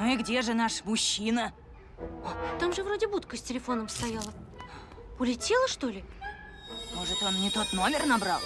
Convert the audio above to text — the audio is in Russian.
Ну и где же наш мужчина? Там же вроде будка с телефоном стояла. Улетела, что ли? Может, он не тот номер набрал?